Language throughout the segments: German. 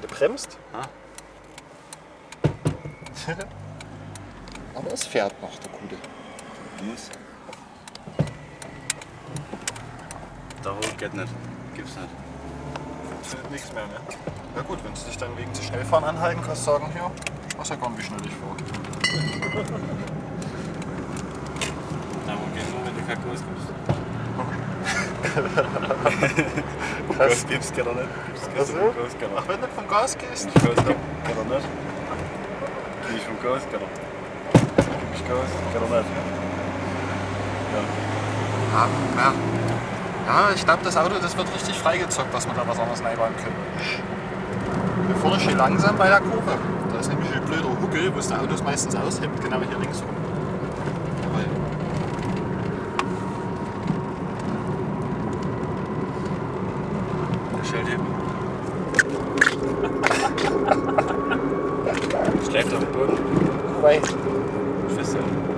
wenn du bremst. Ah. Aber es fährt noch, der Gute. Muss. Der Hoch geht nicht. Gibt's nicht. Funktioniert nichts mehr, ne? Ja gut, wenn sie dich dann wegen zu schnell fahren anhalten, kannst du sagen, ja gar nicht, wie schnell ich fahre. Der Hoch geht nur, wenn du kein Gas gibst. Gibst, geht er nicht. Gibst Gas, er Ach, wenn du vom Gas gehst? Ich Gas gebe, geht er nicht. Geh ich vom Gas, geht er. Gib ich Gas, er nicht. Ja. Ja, ja. ja ich glaube, das Auto das wird richtig freigezockt, dass wir da was anderes reinbauen können. Hier vorne schön langsam bei der Kurve. Da ist nämlich ein blöder Huckel, wo es der Autos meistens aushemmt, genau hier links rum. Der Schalthebel. Schläft auf dem Boden. Wobei, Festhalten.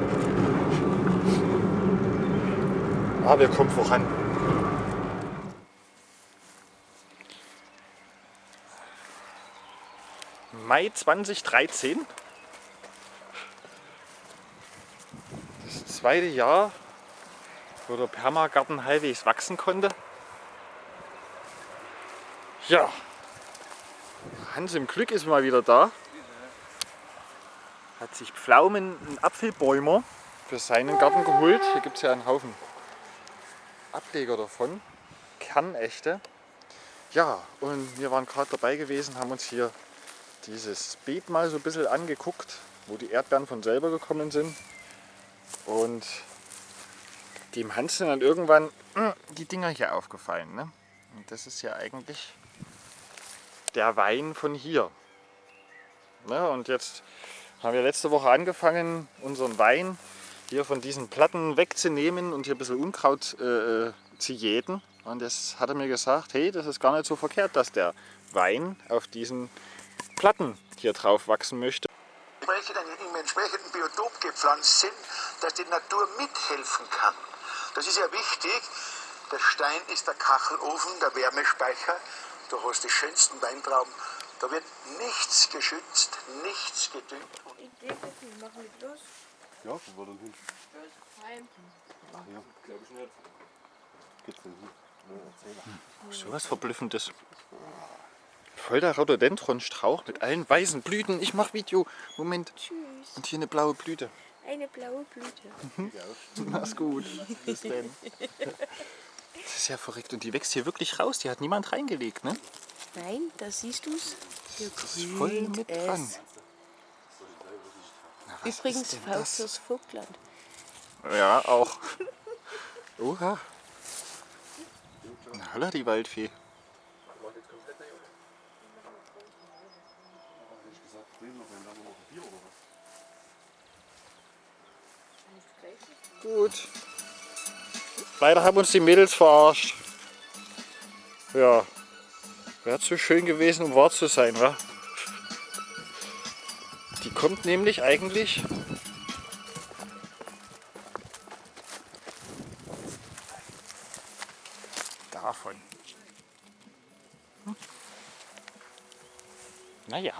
ah, wir kommen voran. Mai 2013. Das zweite Jahr, wo der Permagarten halbwegs wachsen konnte. Ja, Hans im Glück ist mal wieder da. Hat sich Pflaumen und Apfelbäume für seinen Garten geholt. Hier gibt es ja einen Haufen Ableger davon. Kernechte. Ja, und wir waren gerade dabei gewesen, haben uns hier dieses Beet mal so ein bisschen angeguckt, wo die Erdbeeren von selber gekommen sind. Und dem Hans sind dann irgendwann äh, die Dinger hier aufgefallen. Ne? Und das ist ja eigentlich der Wein von hier. Ne? Und jetzt haben wir letzte Woche angefangen, unseren Wein hier von diesen Platten wegzunehmen und hier ein bisschen Unkraut äh, zu jäten. Und das hat er mir gesagt, hey, das ist gar nicht so verkehrt, dass der Wein auf diesen Platten hier drauf wachsen möchte. dann im entsprechenden Biotop gepflanzt sind, dass die Natur mithelfen kann. Das ist ja wichtig. Der Stein ist der Kachelofen, der Wärmespeicher. Du hast die schönsten Weintrauben. Da wird nichts geschützt, nichts gedüngt. Idee, wir machen mit los. Ja, wo war denn hin? Heim. Ja, glaube ich nicht. Geht's denn hin? So was Verblüffendes. Voll der Rhododendron-Strauch mit allen weißen Blüten. Ich mach Video. Moment. Tschüss. Und hier eine blaue Blüte. Eine blaue Blüte. Mach's gut. Bis denn. Das ist ja verrückt. Und die wächst hier wirklich raus. Die hat niemand reingelegt, ne? Nein, da siehst du's. Hier Das ist voll mit es. dran. Na, Übrigens fürs Vogtland. Ja, auch. Oha. Na, holla, die Waldfee. Gut. Leider haben uns die Mädels verarscht. Ja. Wäre zu schön gewesen, um wahr zu sein, wa? Die kommt nämlich eigentlich davon. Hm. Naja.